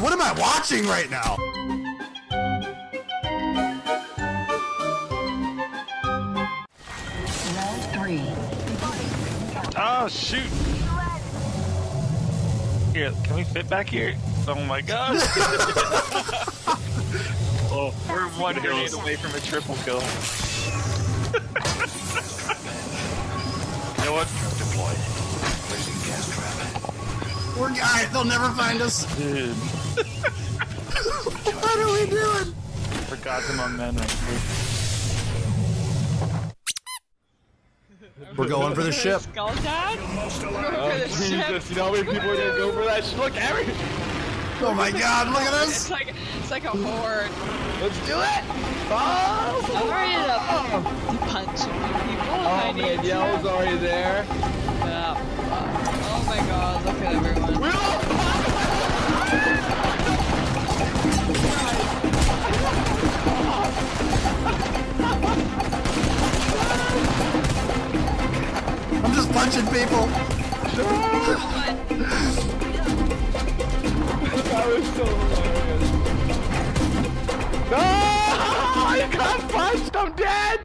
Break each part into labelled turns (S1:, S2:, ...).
S1: what am I watching right now?
S2: Round three.
S3: Oh shoot! Here, can we fit back here? Oh my god! oh, we're one grenade away from a triple kill. you know what? Deployed. Placing gas trap.
S1: We're guys. They'll never find us.
S3: Dude,
S1: What are we doing?
S3: forgot them on men right here.
S1: We're going for the ship.
S4: Skull Town?
S5: Oh, Jesus, you know how many people are gonna go for that? Look, every.
S1: Oh my god, look at
S4: It's like it's like a horde.
S5: Let's do it! Oh!
S4: I'm already up punching people. Oh, if I
S5: Oh
S4: need
S5: man,
S4: to.
S5: Yellow's already there.
S4: Yeah. Oh my god,
S1: I'm just people.
S5: That was so hilarious. No! I got punched! I'm dead!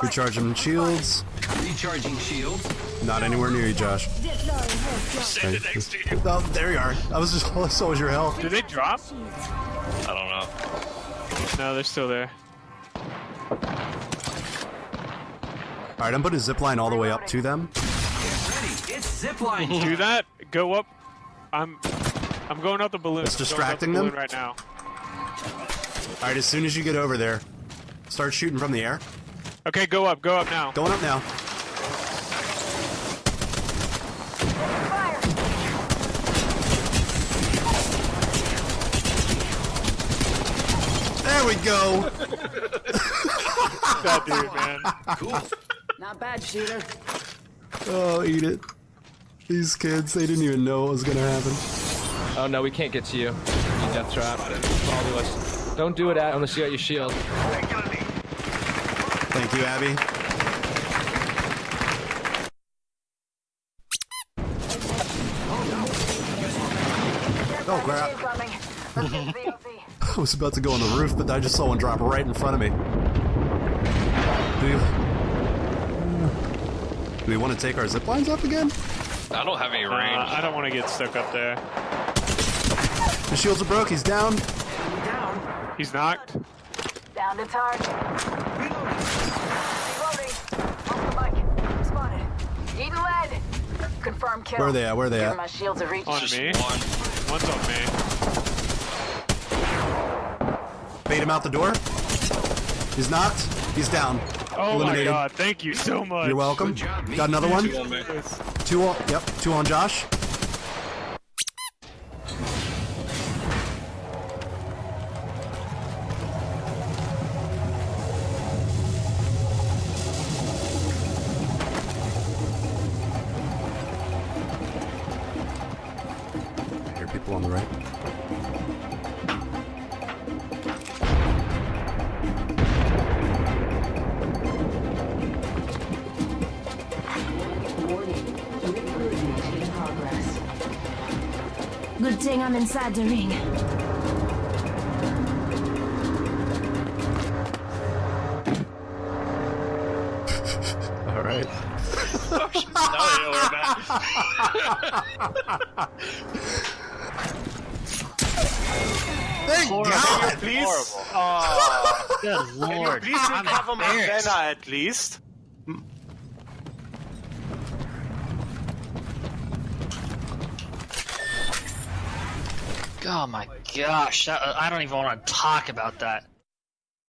S1: Recharging shields.
S6: Recharging shields.
S1: Not anywhere near you, Josh.
S3: Send it next to you.
S1: Oh, there you are. I was just so was your health.
S3: Did they drop? I don't know.
S7: No, they're still there.
S1: All right, I'm putting a zip line all the way up to them.
S6: Get ready. It's zipline.
S7: Do that. Go up. I'm. I'm going out the balloon.
S1: It's
S7: I'm going out the
S1: distracting them?
S7: right now.
S1: All right, as soon as you get over there, start shooting from the air.
S7: Okay, go up. Go up now.
S1: Going up now. There we go.
S7: that dude, man.
S6: Cool.
S2: Not bad, shooter.
S1: Oh, eat it. These kids, they didn't even know what was gonna happen.
S5: Oh no, we can't get to you. You death trap. Follow us. Don't do it at unless you got your shield.
S1: Thank you, Abby. Oh crap. I was about to go on the roof, but I just saw one drop right in front of me. Do we, do we want to take our zip lines up again?
S3: I don't have any
S7: Uh,
S3: range.
S7: I don't want to get stuck up there.
S1: The shields are broke, he's down.
S2: Down.
S7: He's knocked.
S2: Down to target. Reloading. Off the mic. Spotted. Eating lead. Confirm kill.
S1: Where are they at? Where are they
S2: Give
S1: at?
S2: my shields a reach.
S7: On
S3: Just
S7: me.
S3: one.
S7: One's on me.
S1: Bait him out the door. He's knocked. He's down.
S7: Oh
S1: Eliminated.
S7: my god, thank you so much.
S1: You're welcome.
S6: Good job.
S1: Got another one.
S3: Two on.
S1: Two on. Yep. Two on Josh. I hear people on the right.
S8: Good thing I'm inside the ring.
S1: All right.
S3: now they know where I'm.
S1: Thank God.
S3: Please.
S9: Uh, Good lord.
S3: Please
S9: I'm
S3: cover my
S9: embarrassed.
S3: banner at least.
S9: Oh my gosh, that, I don't even want to talk about that.